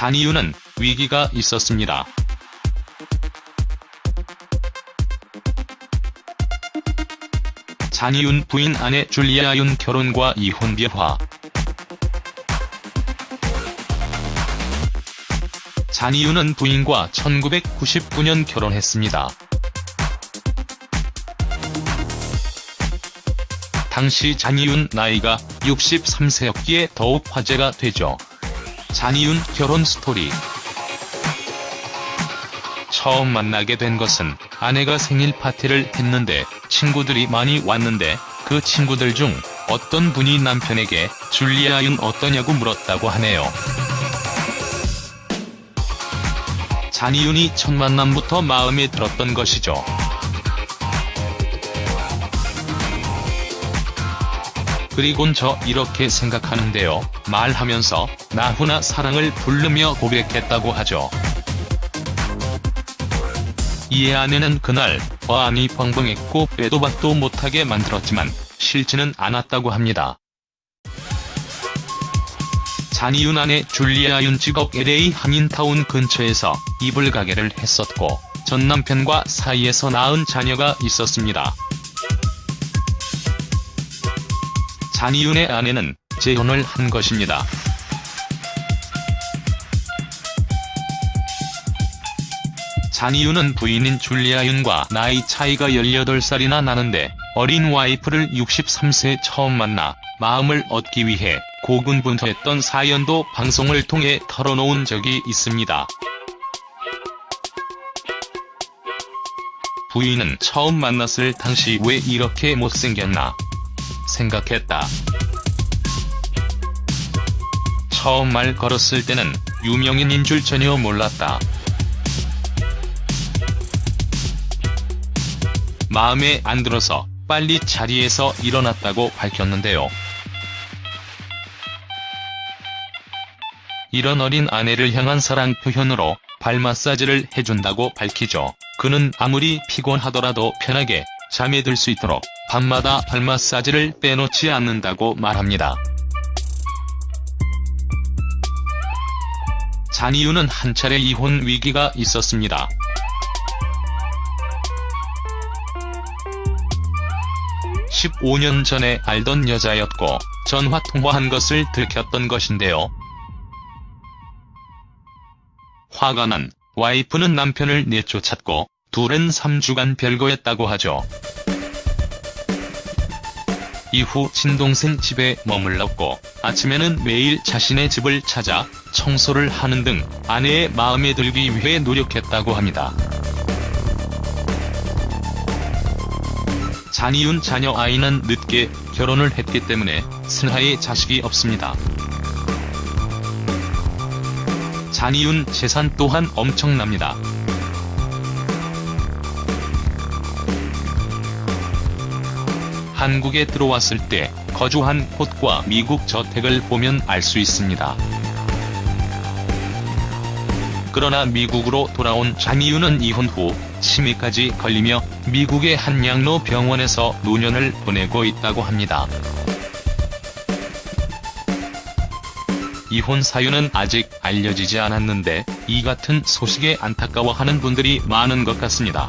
잔이윤은 위기가 있었습니다. 잔이윤 부인 아내 줄리아 윤 결혼과 이혼 비화 잔이윤은 부인과 1999년 결혼했습니다. 당시 잔이윤 나이가 63세였기에 더욱 화제가 되죠. 잔이윤 결혼 스토리 처음 만나게 된 것은 아내가 생일 파티를 했는데 친구들이 많이 왔는데 그 친구들 중 어떤 분이 남편에게 줄리아 윤 어떠냐고 물었다고 하네요. 잔이윤이 첫 만남부터 마음에 들었던 것이죠. 그리곤 저 이렇게 생각하는데요. 말하면서 나훈아 사랑을 부르며 고백했다고 하죠. 이에 아내는 그날 화안이 벙벙했고 빼도 박도 못하게 만들었지만 싫지는 않았다고 합니다. 잔이윤 아내 줄리아 윤 직업 LA 한인타운 근처에서 이불 가게를 했었고 전 남편과 사이에서 낳은 자녀가 있었습니다. 잔이윤의 아내는 재혼을 한 것입니다. 잔이윤은 부인인 줄리아 윤과 나이 차이가 18살이나 나는데 어린 와이프를 63세에 처음 만나 마음을 얻기 위해 고군분투했던 사연도 방송을 통해 털어놓은 적이 있습니다. 부인은 처음 만났을 당시 왜 이렇게 못생겼나 생각했다. 처음 말 걸었을 때는 유명인인 줄 전혀 몰랐다. 마음에 안 들어서 빨리 자리에서 일어났다고 밝혔는데요. 이런 어린 아내를 향한 사랑 표현으로 발 마사지를 해준다고 밝히죠. 그는 아무리 피곤하더라도 편하게 잠에 들 수 있도록 밤마다 발 마사지를 빼놓지 않는다고 말합니다. 잔이유는 한 차례 이혼 위기가 있었습니다. (15년) 전에 알던 여자였고 전화 통화한 것을 들켰던 것인데요. 화가 난 와이프는 남편을 내쫓았고 둘은 3주간 별거했다고 하죠. 이후 친동생 집에 머물렀고 아침에는 매일 자신의 집을 찾아 청소를 하는 등 아내의 마음에 들기 위해 노력했다고 합니다. 잔이윤 자녀 아이는 늦게 결혼을 했기 때문에 슬하의 자식이 없습니다. 잔이윤 재산 또한 엄청납니다. 한국에 들어왔을 때 거주한 곳과 미국 저택을 보면 알 수 있습니다. 그러나 미국으로 돌아온 잔이윤은 이혼 후 치매까지 걸리며 미국의 한 양로 병원에서 노년을 보내고 있다고 합니다. 이혼 사유는 아직 알려지지 않았는데 이 같은 소식에 안타까워하는 분들이 많은 것 같습니다.